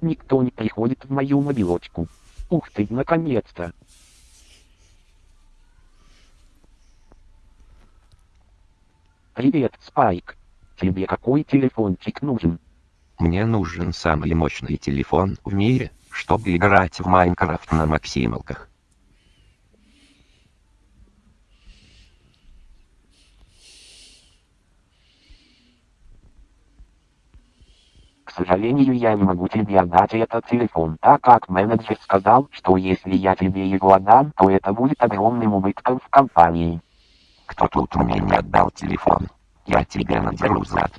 никто не приходит в мою мобилочку. Ух ты, наконец-то. Привет, Спайк. Тебе какой телефончик нужен? Мне нужен самый мощный телефон в мире, чтобы играть в Майнкрафт на максималках. Сожалению, я не могу тебе отдать этот телефон, так как менеджер сказал, что если я тебе его отдам, то это будет огромным убытком в компании. Кто тут мне не отдал телефон? Я тебе надеру зад.